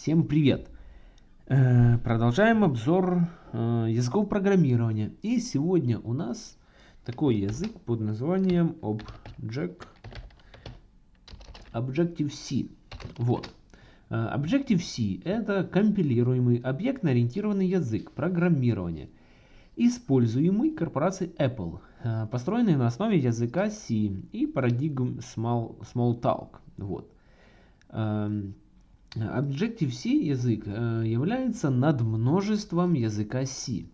Всем привет! Э, продолжаем обзор э, языков программирования. И сегодня у нас такой язык под названием Object, Objective-C. Вот. Э, Objective-C это компилируемый объектно-ориентированный язык программирования, используемый корпорацией Apple, построенный на основе языка C и парадигм Small, Smalltalk. Вот. Objective-C язык э, является над множеством языка C.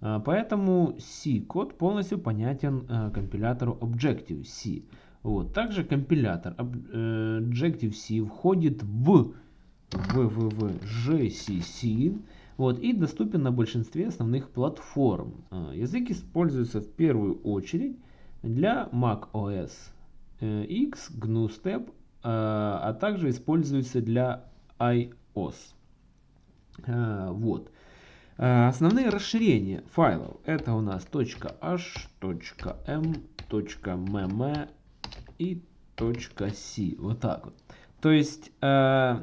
Э, поэтому C-код полностью понятен э, компилятору Objective-C. Вот. Также компилятор Objective-C входит в GCC вот, и доступен на большинстве основных платформ. Язык используется в первую очередь для Mac OS X, GNU Step, а также используется для iOS. А, вот. А, основные расширения файлов это у нас .h, .m, .mm и .c. Вот так вот. То есть э,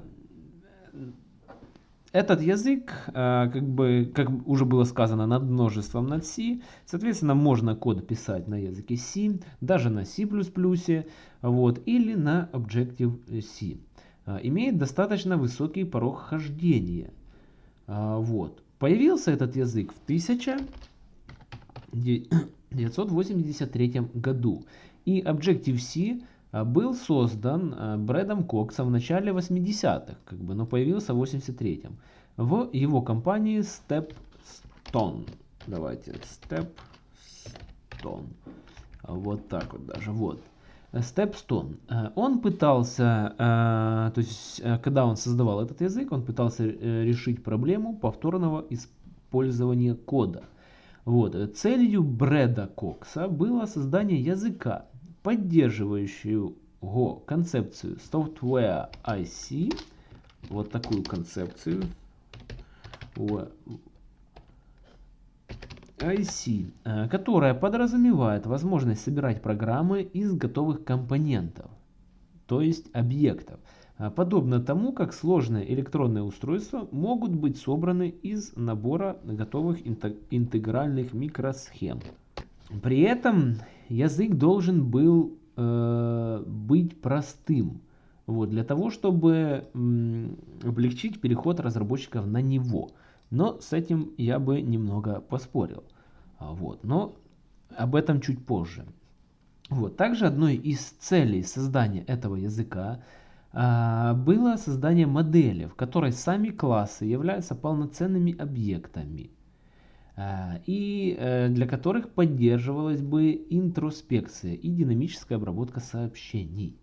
этот язык, как бы, как уже было сказано, над множеством над C. Соответственно, можно код писать на языке C, даже на C++, вот, или на Objective-C. А, имеет достаточно высокий порог хождения. А, вот. Появился этот язык в 1983 году. И Objective-C а, был создан Брэдом Коксом в начале 80-х, как бы, но появился в 83-м. В его компании Stepstone. Давайте, Stepstone. Вот так вот даже, вот. Stepstone. Э, он пытался, э, то есть, э, когда он создавал этот язык, он пытался решить проблему повторного использования кода. Вот. Целью Брэда Кокса было создание языка, поддерживающего концепцию Software IC, вот такую концепцию, IC, э, которая подразумевает возможность собирать программы из готовых компонентов, то есть объектов, э, подобно тому, как сложные электронные устройства могут быть собраны из набора готовых интегральных микросхем. При этом язык должен был э, быть простым, вот, для того, чтобы облегчить переход разработчиков на него. Но с этим я бы немного поспорил. А, вот. Но об этом чуть позже. Вот. Также одной из целей создания этого языка а, было создание модели, в которой сами классы являются полноценными объектами а, и а, для которых поддерживалась бы интроспекция и динамическая обработка сообщений.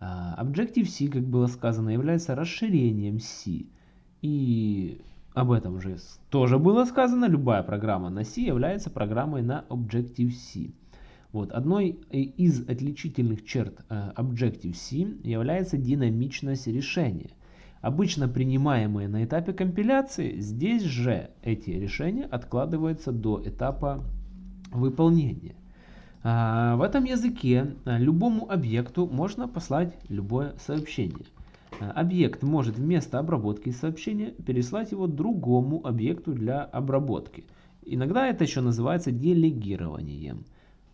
Objective-C, как было сказано, является расширением C и об этом уже тоже было сказано. Любая программа на C является программой на Objective-C. Вот. Одной из отличительных черт э, Objective-C является динамичность решения. Обычно принимаемые на этапе компиляции, здесь же эти решения откладываются до этапа выполнения. А, в этом языке э, любому объекту можно послать любое сообщение. Э, объект может вместо обработки сообщения переслать его другому объекту для обработки. Иногда это еще называется делегированием.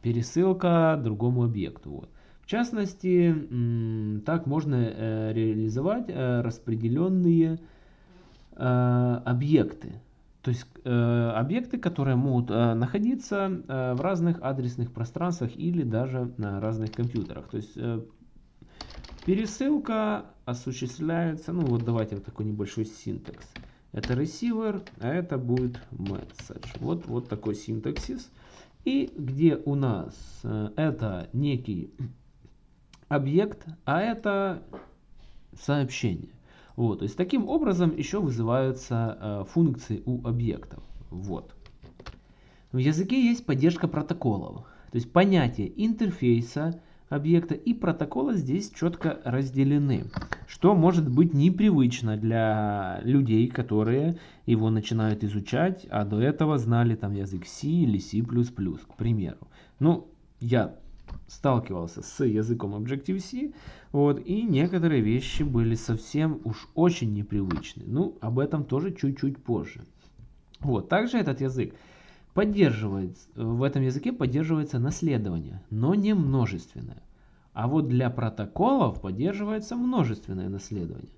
Пересылка другому объекту. Вот. В частности, так можно э, реализовать э, распределенные объекты. То есть объекты, которые могут находиться в разных адресных пространствах или даже на разных компьютерах. То есть Пересылка осуществляется, ну вот давайте вот такой небольшой синтекс. Это receiver, а это будет message. Вот, вот такой синтаксис. И где у нас э, это некий объект, а это сообщение. Вот, то есть таким образом еще вызываются э, функции у объектов. Вот. В языке есть поддержка протоколов. То есть понятие интерфейса объекта и протокола здесь четко разделены, что может быть непривычно для людей, которые его начинают изучать, а до этого знали там язык C или C++, к примеру. Ну, я сталкивался с языком Objective-C, вот, и некоторые вещи были совсем уж очень непривычны. Ну, об этом тоже чуть-чуть позже. Вот, также этот язык поддерживает, в этом языке поддерживается наследование, но не множественное. А вот для протоколов поддерживается множественное наследование.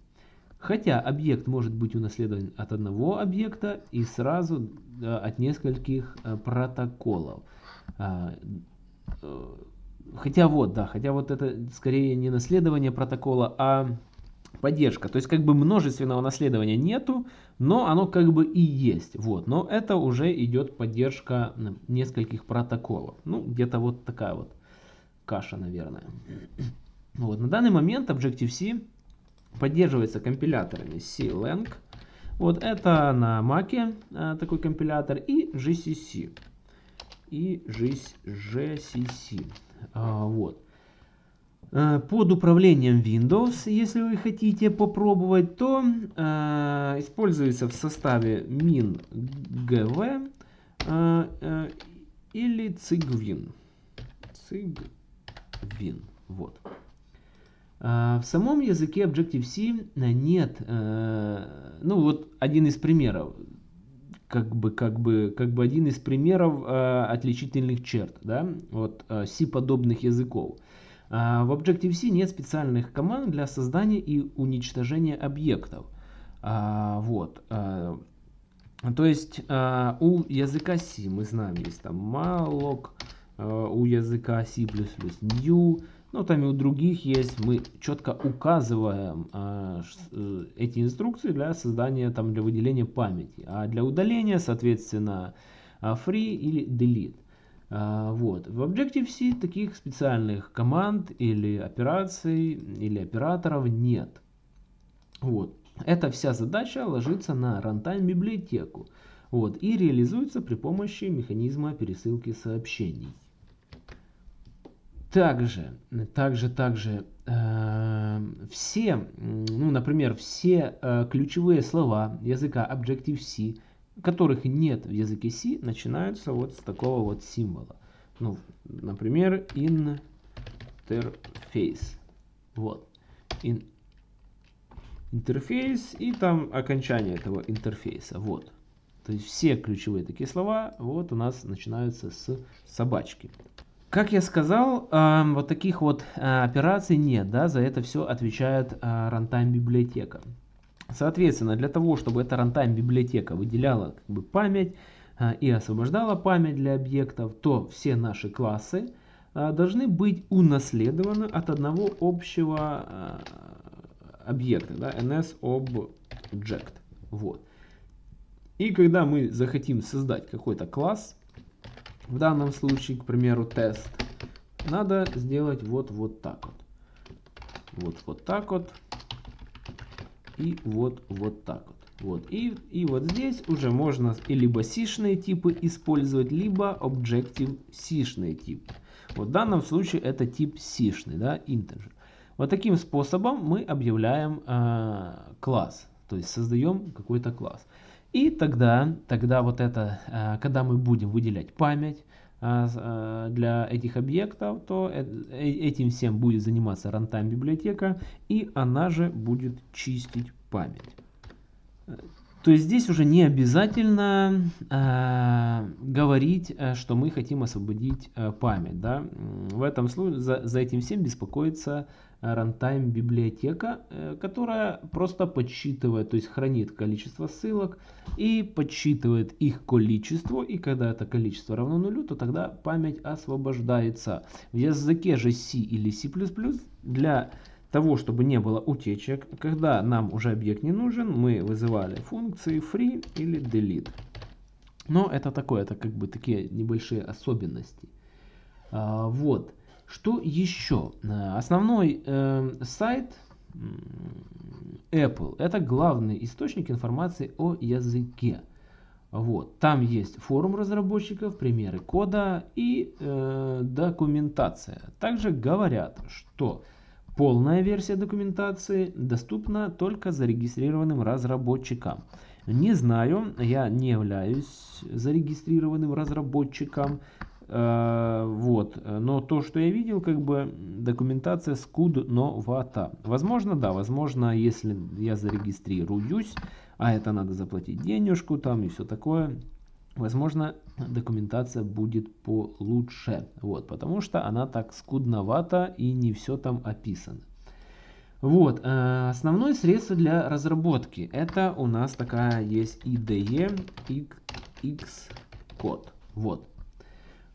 Хотя объект может быть унаследован от одного объекта и сразу от нескольких э, протоколов. А, э, хотя вот, да, хотя вот это скорее не наследование протокола, а поддержка. То есть как бы множественного наследования нету, но оно как бы и есть. Вот, но это уже идет поддержка нескольких протоколов. Ну, где-то вот такая вот каша, наверное. Вот, на данный момент Objective-C поддерживается компиляторами C-Lang. Вот это на Mac а, такой компилятор и GCC. И GCC. А, вот. А, под управлением Windows, если вы хотите попробовать, то а, используется в составе MinGV а, а, или Cygwin. Cygwin. Вот. А, в самом языке Objective-C нет, э, ну вот один из примеров, как бы, как бы, как бы один из примеров э, отличительных черт, да, вот э, C-подобных языков. А, в Objective-C нет специальных команд для создания и уничтожения объектов. А, вот. То есть у языка C мы знаем, есть там malloc, у языка C++ new, ну, там и у других есть, мы четко указываем а, э, эти инструкции для создания, там, для выделения памяти. А для удаления, соответственно, а, free или delete. А, вот. В Objective-C таких специальных команд или операций, или операторов нет. Вот. Эта вся задача ложится на runtime библиотеку. Вот, и реализуется при помощи механизма пересылки сообщений. Также, также, также э, все, ну, например, все э, ключевые слова языка Objective-C, которых нет в языке C, начинаются вот с такого вот символа. Ну, например, interface. Вот. In, интерфейс и там окончание этого интерфейса. Вот. То есть все ключевые такие слова вот у нас начинаются с собачки. Как я сказал, вот таких вот а, операций нет, да, за это все отвечает а, runtime библиотека. Соответственно, для того, чтобы эта runtime библиотека выделяла как бы, память а, и освобождала память для объектов, то все наши классы должны быть унаследованы от одного общего объекта, да, NSObject. Вот. И когда мы захотим создать какой-то класс, в данном случае, к примеру, тест, надо сделать вот, вот так вот. Вот, вот так вот. И вот, вот так вот. Вот. И, и вот здесь уже можно либо сишные типы использовать, либо Objective сишные типы. Вот в данном случае это тип сишный, да, integer. Вот таким способом мы объявляем э, класс, то есть создаем какой-то класс. И тогда, тогда вот это, э, когда мы будем выделять память для этих объектов, то этим всем будет заниматься runtime библиотека, и она же будет чистить память. То есть здесь уже не обязательно э, говорить, что мы хотим освободить э, память. Да? В этом случае за, за этим всем беспокоится runtime библиотека, э, которая просто подсчитывает, то есть хранит количество ссылок и подсчитывает их количество. И когда это количество равно нулю, то тогда память освобождается. В языке же C или C++ для того, чтобы не было утечек, когда нам уже объект не нужен, мы вызывали функции free или delete. Но это такое, это как бы такие небольшие особенности. А, вот. Что еще? Э, основной э, сайт Apple это главный источник информации о языке. Вот. Там есть форум разработчиков, примеры кода и э, документация. Также говорят, что полная версия документации доступна только зарегистрированным разработчикам. Не знаю, я не являюсь зарегистрированным разработчиком, вот, но то, что я видел, как бы документация скудновата. Возможно, да, возможно, если я зарегистрируюсь, а это надо заплатить денежку там и все такое, возможно, документация будет получше, вот, потому что она так скудновата и не все там описано. Вот, э, основное средство для разработки, это у нас такая есть IDE Xcode, вот.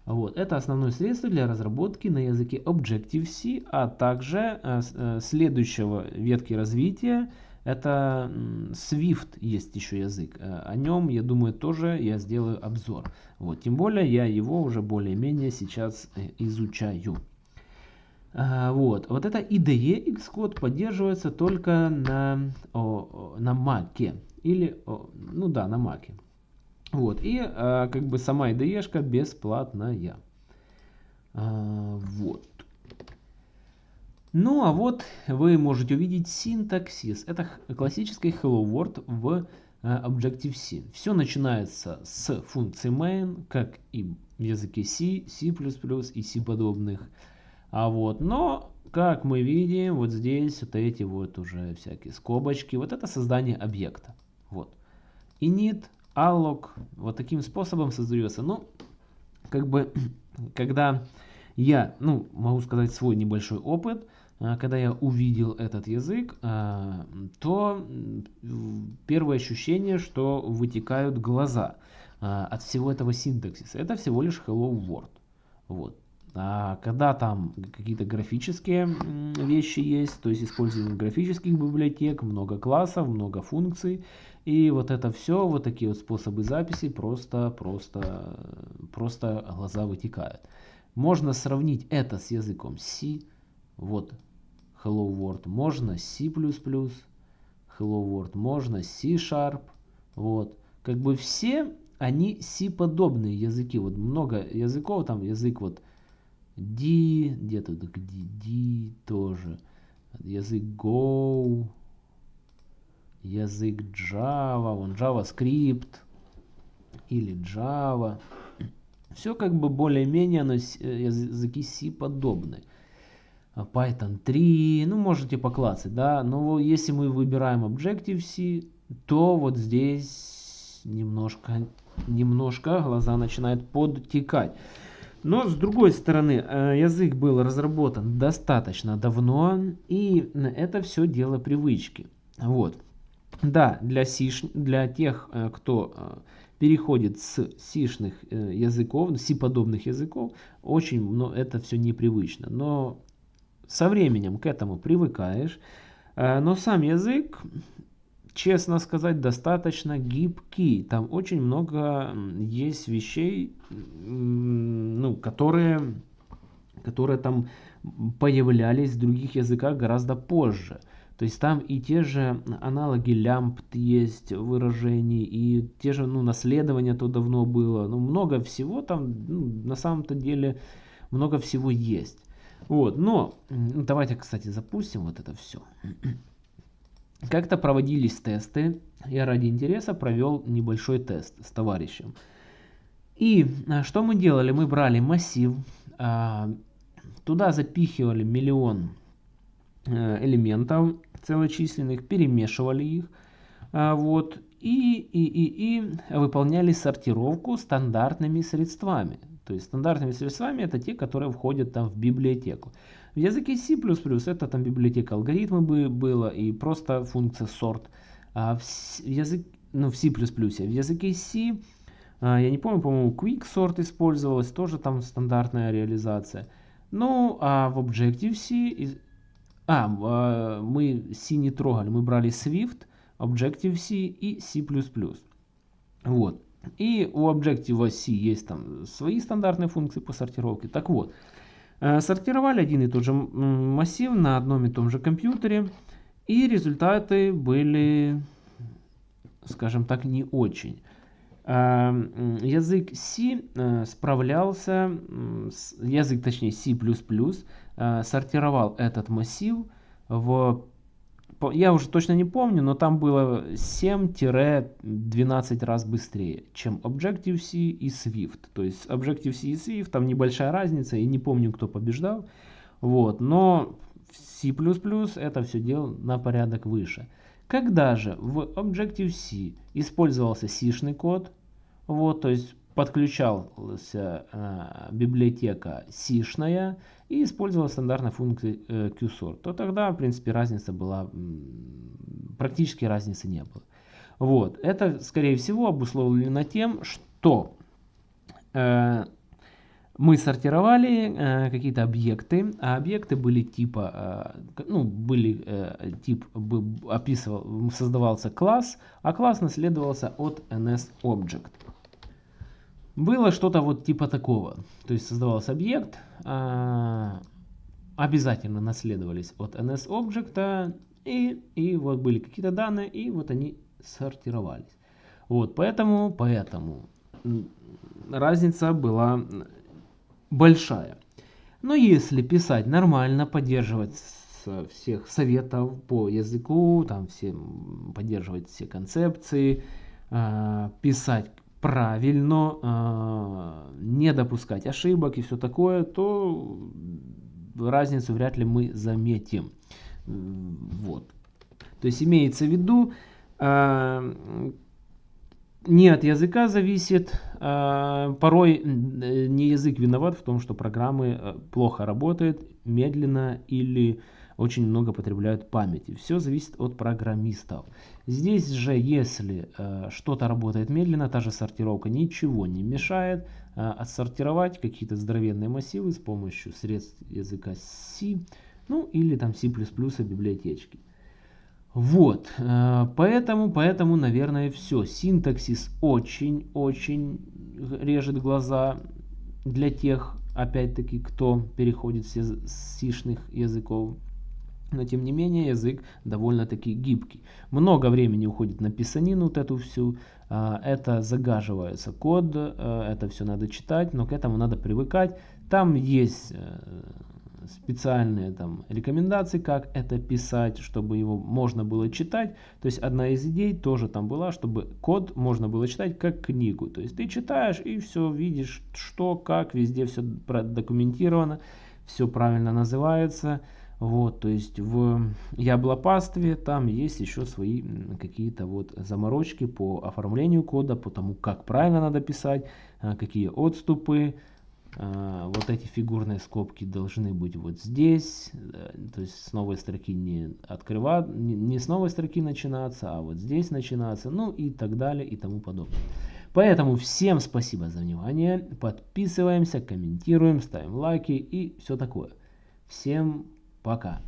Вот, это основное средство для разработки на языке Objective-C, а также э, э, следующего ветки развития, это Swift есть еще язык. Э, о нем, я думаю, тоже я сделаю обзор. Вот, тем более я его уже более-менее сейчас э, изучаю. А, вот, вот это IDE Xcode поддерживается только на, о, на Mac. Или, о, ну да, на Mac. Вот, и а, как бы сама IDE бесплатная. А, вот. Ну а вот вы можете увидеть синтаксис. Это классический Hello World в Objective-C. Все начинается с функции main, как и в языке C, C++ и C подобных. А вот, но, как мы видим, вот здесь вот эти вот уже всякие скобочки, вот это создание объекта. Вот. Init, alloc, вот таким способом создается. Ну, как бы, когда я, ну, могу сказать свой небольшой опыт, а, когда я увидел этот язык, а, то первое ощущение, что вытекают глаза а, от всего этого синтаксиса. Это всего лишь Hello World. Вот. А когда там какие-то графические вещи есть, то есть использование графических библиотек, много классов, много функций, и вот это все, вот такие вот способы записи, просто, просто, просто глаза вытекают. Можно сравнить это с языком C, вот Hello World, можно C++, Hello World, можно C-Sharp, вот. Как бы все они C-подобные языки, вот много языков, там язык вот D, где-то где D тоже. Язык Go, язык Java, вон JavaScript или Java. Все как бы более-менее э, языки C подобные. А Python 3, ну можете поклацать, да, но если мы выбираем Objective-C, то вот здесь немножко, немножко глаза начинают подтекать. Но с другой стороны, э, язык был разработан достаточно давно, и это все дело привычки. Вот. Да, для, сиш, для тех, э, кто э, переходит с сишных языков, си-подобных языков, очень но это все непривычно. Но со временем к этому привыкаешь. Но сам язык честно сказать, достаточно гибкий. Там очень много есть вещей, ну, которые, которые там появлялись в других языках гораздо позже. То есть там и те же аналоги лямбд есть выражений, и те же ну, наследования то давно было. Ну, много всего там, ну, на самом-то деле, много всего есть. Вот, но давайте, кстати, запустим вот это все. Как-то проводились тесты. Я ради интереса провел небольшой тест с товарищем. И а, что мы делали? Мы брали массив, а, туда запихивали миллион элементов целочисленных, перемешивали их, а, вот, и, и, и, и выполняли сортировку стандартными средствами. То есть стандартными средствами это те, которые входят там в библиотеку. В языке C++ это там библиотека алгоритмы бы было и просто функция sort. А в, язык, ну, в C++, в языке C, а, я не помню, по-моему, quick sort использовалась, тоже там стандартная реализация. Ну, а в Objective-C, а, мы C не трогали, мы брали Swift, Objective-C и C++. Вот. И у Objective-C есть там свои стандартные функции по сортировке. Так вот, Э, сортировали один и тот же массив на одном и том же компьютере. И результаты были, скажем так, не очень. Э, язык C э, справлялся, язык точнее C++, сортировал этот массив в я уже точно не помню, но там было 7-12 раз быстрее, чем Objective-C и Swift. То есть Objective-C и Swift, там небольшая разница, и не помню, кто побеждал. Вот, но C++ это все дело на порядок выше. Когда же в Objective-C использовался C-шный код, вот, то есть подключалась э, библиотека C-шная и использовалась стандартная функция э, QSort, то тогда, в принципе, разница была, практически разницы не было. Вот, это, скорее всего, обусловлено тем, что э, мы сортировали э, какие-то объекты, а объекты были типа, э, ну, были э, тип, описывал, создавался класс, а класс наследовался от NSObject. Было что-то вот типа такого, то есть создавался объект, э, обязательно наследовались от NSObject, и, и вот были какие-то данные, и вот они сортировались. Вот, поэтому, поэтому разница была большая. Но если писать нормально, поддерживать всех советов по языку, там все, поддерживать все концепции, э, писать правильно, э, не допускать ошибок и все такое, то разницу вряд ли мы заметим. Вот. То есть имеется в виду, э, не от языка зависит. А, порой э, не язык виноват в том, что программы э, плохо работают, медленно или очень много потребляют памяти. Все зависит от программистов. Здесь же, если э, что-то работает медленно, та же сортировка ничего не мешает отсортировать какие-то здоровенные массивы с помощью средств языка C, ну или там C++ библиотечки. Вот, э, поэтому, поэтому, наверное, все. Синтаксис очень-очень режет глаза для тех, опять-таки, кто переходит с сишных языков. Но, тем не менее, язык довольно-таки гибкий. Много времени уходит на писанину вот эту всю. Э, это загаживается код, э, это все надо читать, но к этому надо привыкать. Там есть специальные там рекомендации, как это писать, чтобы его можно было читать. То есть одна из идей тоже там была, чтобы код можно было читать как книгу. То есть ты читаешь и все видишь, что, как, везде все документировано, все правильно называется. Вот, то есть в яблопастве там есть еще свои какие-то вот заморочки по оформлению кода, по тому, как правильно надо писать, а, какие отступы, вот эти фигурные скобки должны быть вот здесь, то есть с новой строки не открывать, не с новой строки начинаться, а вот здесь начинаться, ну и так далее и тому подобное. Поэтому всем спасибо за внимание, подписываемся, комментируем, ставим лайки и все такое. Всем пока.